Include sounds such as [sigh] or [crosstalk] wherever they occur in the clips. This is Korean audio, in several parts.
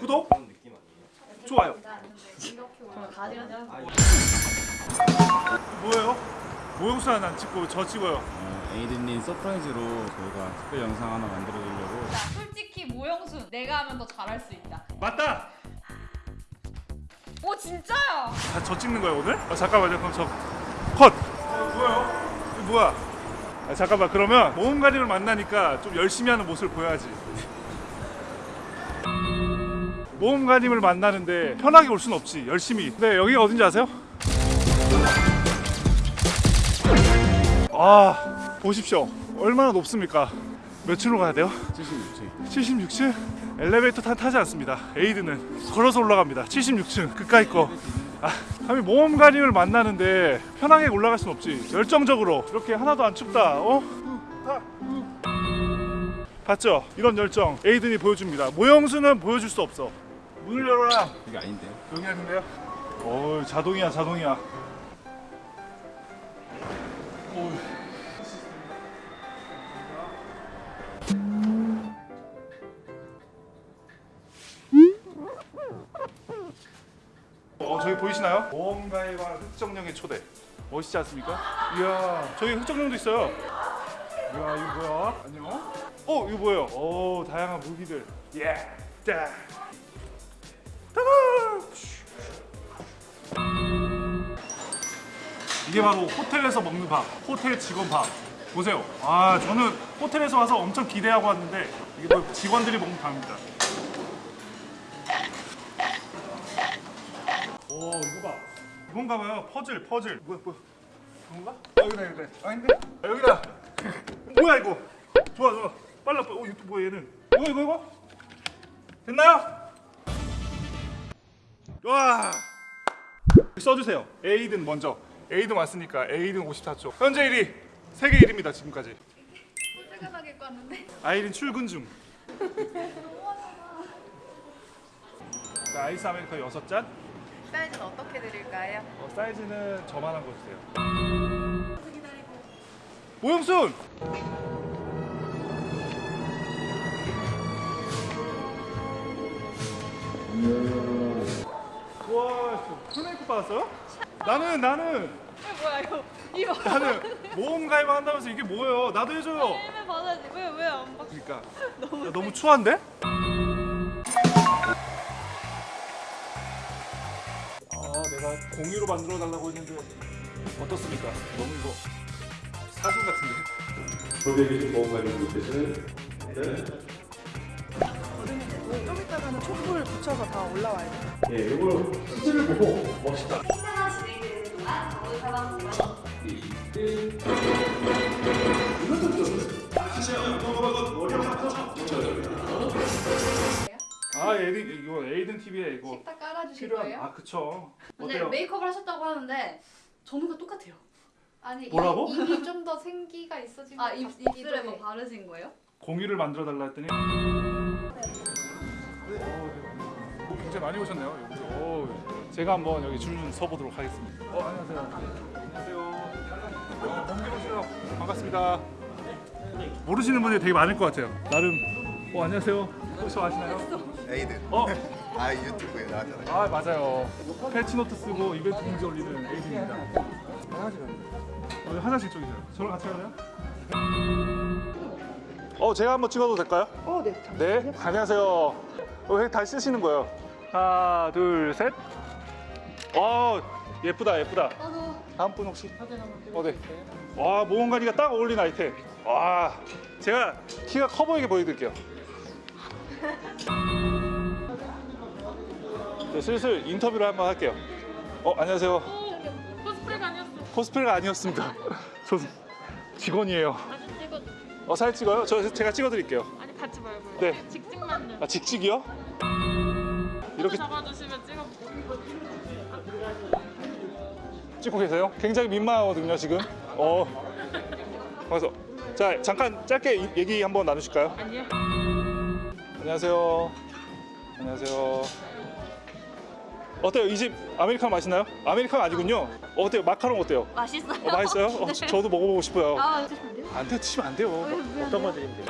구독? 좋아요. 아, 뭐예요? 모형수 하나 안 찍고 저 찍어요. 어, 에이든님 서프라이즈로 저희가 특별 영상 하나 만들어드리려고 자, 솔직히 모형수 내가 하면 더 잘할 수 있다. 맞다. 오 진짜야? 다저 찍는 거예요 오늘? 아, 잠깐만요. 그럼 저 컷. 어, 뭐예요? 이거 뭐야? 아, 잠깐만 그러면 모험가림을 만나니까 좀 열심히 하는 모습을 보여야지. 모험가님을 만나는데 편하게 올 순 없지 열심히 네 여기가 어딘지 아세요? 아 보십시오 얼마나 높습니까 몇 층으로 가야 돼요? 76층 76층? 엘리베이터 타, 타지 않습니다 에이드는 걸어서 올라갑니다 76층 그까이 거 아, 감히 모험가님을 만나는데 편하게 올라갈 순 없지 열정적으로 이렇게 하나도 안 춥다 어? 타. 봤죠? 이런 열정 에이든이 보여줍니다 모형수는 보여줄 수 없어 문을 열어라 이게 아닌데요? 여기 하는데요? 오 자동이야 자동이야 오. 어 저기 보이시나요? 모험가에 관한 흑정령의 초대 멋있지 않습니까? 이야 저기 흑정령도 있어요 이야 이거 뭐야? 안녕 어 이거 뭐예요? 오 다양한 무기들 예 자. 따 이게 바로 호텔에서 먹는 밥, 호텔 직원 밥. 보세요. 아, 저는 호텔에서 와서 엄청 기대하고 왔는데 이게 뭐 직원들이 먹는 밥입니다. 오, 이거 봐. 이건가 봐요. 퍼즐, 퍼즐. 뭐야, 뭐야. 이건가? 아, 여기다, 여기다. 아닌데? 아, 여기다. [laughs] 뭐야, 이거? 좋아, 좋아. 빨라, 빨라. 어, 이거 또 뭐야, 얘는? 이거, 이거, 이거? 됐나요? 와! 써주세요. 에이든 먼저. 에이든 왔으니까 에이든 54초. 현재 1위 세계 1위입니다 지금까지. 꼴등하게 껐는데. 아이린 출근 중. 자, 아이스 아메리카 6잔. 사이즈는 어떻게 드릴까요? 어, 사이즈는 저만한 거 주세요. 모형순. 와, 풀메이크 받았어요? 나는 나는 왜 뭐야 이거? 이거 나는 모험 가입 한다면서 이게 뭐예요? 나도 해줘요. 일면 받아야지. 왜왜 안 받? 그러니까 [laughs] 너무, 너무 추한데? 아 내가 공유로 만들어 달라고 했는데 어떻습니까? 너무 이거 사진 같은데? 저에게 계신 보험관리로 계시는 좀 이따가는 촛불 붙여서 다 올라와야 돼. 예, 이걸 수치를 보고 멋있다. 아 에이든 이거 에이든 TV에 이거 식탁 깔아주실 필요한 거예요? 아 그쵸 근데 어때요? 메이크업을 하셨다고 하는데 전후가 똑같아요. 아니 뭐라고? 이- 입이 좀 더 생기가 있어진 아, 입, 입술에 뭐 바르신 거예요? 공유를 만들어 달라 했더니 어, 네. 뭐 굉장히 많이 오셨네요 여기. 오, 제가 한번 여기 줄 좀 서보도록 하겠습니다. 어 안녕하세요. 안녕하세요. 어, 범규 오시요. 반갑습니다. 모르시는 분들이 되게 많을 것 같아요. 나름. 어 안녕하세요. 혹시 아시나요? 에이든 어? 아 유튜브에 나왔잖아요. 아 맞아요. 패치노트 쓰고 이벤트 공지 올리는 에이드입니다. 화장실 어, 화장실 쪽이세요? 저랑 같이 가나요? 어 제가 한번 찍어도 될까요? 어, 네. 네 안녕하세요. 어, 왜 다시 쓰시는 거예요? 하나 둘 셋 어 예쁘다 예쁘다. 다음 분 혹시? 어네. 와 모험가니가 딱 어울리는 아이템. 와 제가 키가 커 보이게 보여드릴게요. [laughs] 네, 슬슬 인터뷰를 한번 할게요. 어 안녕하세요. 코스프레가 아니었어. 코스프레가 아니었습니다. [laughs] 저 직원이에요. 어 사진 찍어요? 저 제가 찍어드릴게요. 아니 같이 말고요. 네. 직진만. 아 직직이요? 이렇게 잡아주시 찍고 계세요? 굉장히 민망하거든요 지금. 어. 그래서 자 잠깐 짧게 이- 얘기 한번 나누실까요? 아니요. 안녕하세요. 안녕하세요. 어때요? 이 집 아메리카노 맛있나요? 아메리카노 아니군요. 어, 어때요? 마카롱 어때요? 맛있어요. 어, 맛있어요? 어, 저도 먹어보고 싶어요. 아, 드시면 돼요? 안 돼요, 드시면 안 돼요. 어떤 거 드리면 돼요?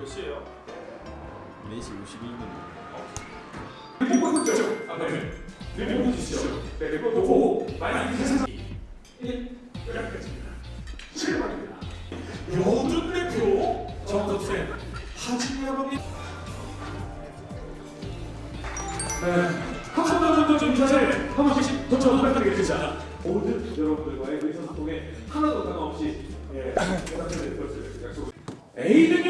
몇 시에요? 4시 52분. 여든 대표 정덕생 하진이 아버님. 네, 한번더 좀 인사를 한 번씩 더 부탁드리겠습니다. 모든 여러분들과의 의사소통에 하나도 상관없이 예, 연락드릴 것을 약속 에이드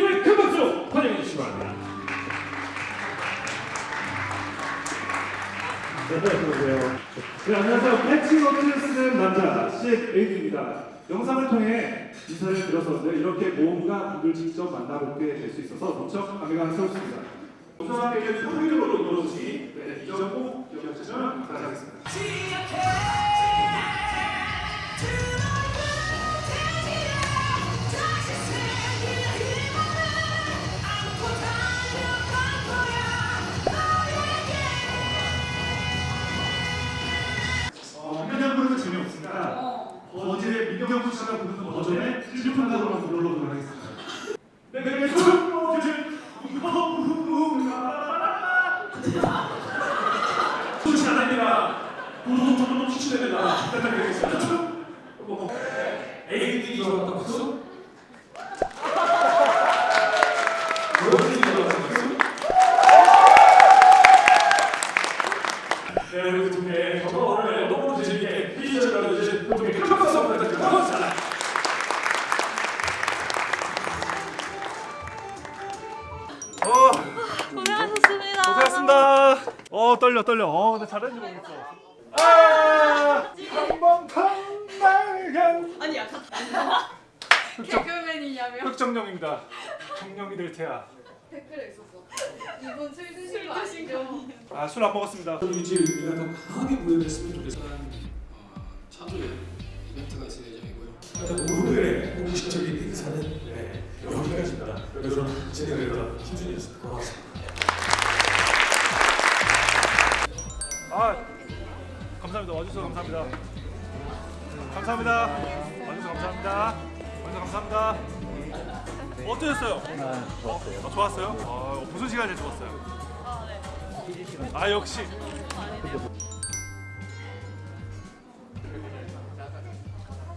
네, 안녕하세요. 패치워크를 쓰는 남자, CF 에이드입니다. 영상을 통해 인사를 드렸었는데 이렇게 모험가 분들 직접 만나뵙게 될 수 있어서 무척 감회감스럽습니다. 우선에게 소리로 이루어지니 네, 기억해 주시면 감사하겠습니다. 경수 씨가 부르는 버전의 실력판가로만 불러보도록 하겠습니다. 네, 네, 네, 소식 안 합니다. 도도도도 추천됩니다. 부탁드리겠습니다. 에이디 좋았다 박수. 에 어 떨려 떨려. 어, 근데 잘했는지 모르겠어. 아, 한번 탐나간 아니 약간 [laughs] 개그맨이냐며 흑정령입니다. 정령이 될 테야. 댓글에 있었어. 이분 술 드신 거 아니죠? 아, 술 안 먹었습니다. 이제 우리가 더 강하게 보여줬으면 좋겠어요. 차주에 이벤트가 있을 예정이고요. 오늘의 공식적인 인사는 네, 여기까지입니다. 여러분 진행을 김준이었습니다. 고맙습니다. 감사합니다. 와주셔서 감사합니다. 감사합니다. 와주셔서 감사합니다. 와주셔서 감사합니다. 어떠셨어요? 좋았어요. 어, 좋았어요? 어, 무슨 제일 좋았어요? 아, 역시.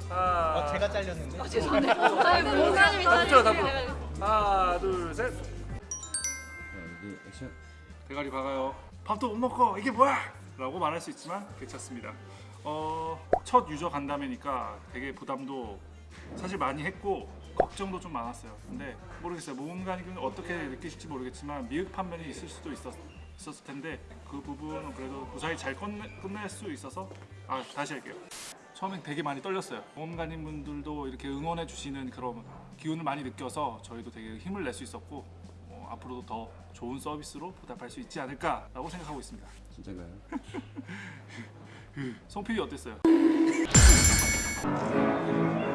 아, 제가 잘렸는데. 아니 [laughs] 다 붙여요, 다 붙여. 짜증내요. 하나, 둘, 셋. 자, 여기 액션. 대가리 박아요. 밥도 못 먹고 이게 뭐야? 라고 말할 수 있지만 괜찮습니다. 어, 첫 유저 간담회니까 되게 부담도 사실 많이 했고 걱정도 좀 많았어요. 근데 모르겠어요. 모험가님은 어떻게 느끼실지 모르겠지만 미흡한 면이 있을 수도 있었, 있었을 텐데 그 부분은 그래도 무사히 잘 끝내, 끝낼 수 있어서 아 다시 할게요. 처음엔 되게 많이 떨렸어요. 모험가님 분들도 이렇게 응원해 주시는 그런 기운을 많이 느껴서 저희도 되게 힘을 낼 수 있었고 어, 앞으로도 더 좋은 서비스로 보답할 수 있지 않을까라고 생각하고 있습니다. 진짜가요? [laughs] 송 PD 어땠어요? [laughs]